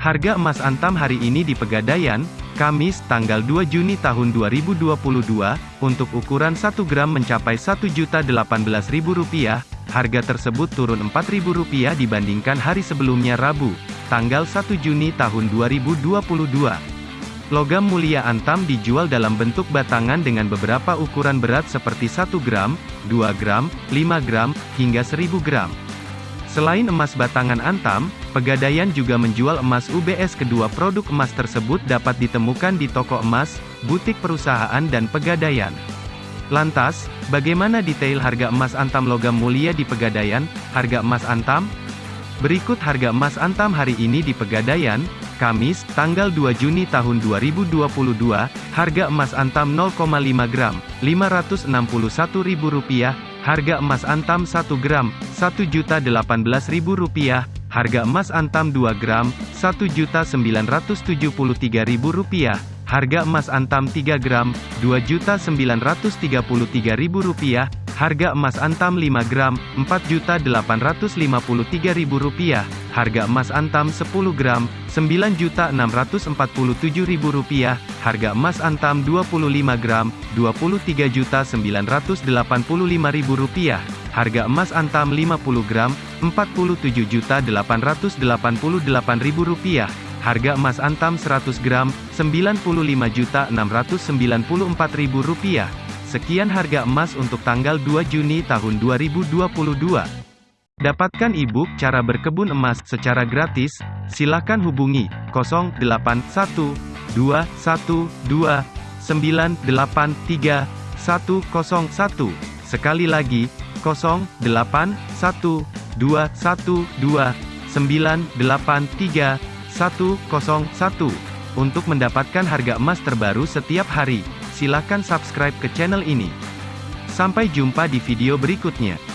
Harga emas antam hari ini di Pegadaian, Kamis, tanggal 2 Juni tahun 2022, untuk ukuran 1 gram mencapai Rp1.018.000, harga tersebut turun Rp4.000 dibandingkan hari sebelumnya Rabu, tanggal 1 Juni tahun 2022. Logam mulia antam dijual dalam bentuk batangan dengan beberapa ukuran berat seperti 1 gram, 2 gram, 5 gram, hingga 1000 gram. Selain emas batangan antam, Pegadaian juga menjual emas UBS kedua produk emas tersebut dapat ditemukan di toko emas, butik perusahaan dan Pegadaian. Lantas, bagaimana detail harga emas antam logam mulia di Pegadaian? Harga emas antam? Berikut harga emas antam hari ini di Pegadaian, Kamis, tanggal 2 Juni tahun 2022, harga emas antam 0,5 gram, Rp561.000, harga emas antam 1 gram, Rp1.018.000, harga emas antam 2 gram, Rp1.973.000, harga emas antam 3 gram, Rp2.933.000, Harga emas antam 5 gram, Rp4.853.000. Harga emas antam 10 gram, Rp9.647.000. Harga emas antam 25 gram, Rp23.985.000. Harga emas antam 50 gram, Rp47.888.000. Harga emas antam 100 gram, Rp95.694.000. Sekian harga emas untuk tanggal 2 Juni tahun 2022. Dapatkan e-book cara berkebun emas secara gratis, silakan hubungi 081212983101. Sekali lagi, 081212983101 untuk mendapatkan harga emas terbaru setiap hari. Silakan subscribe ke channel ini. Sampai jumpa di video berikutnya.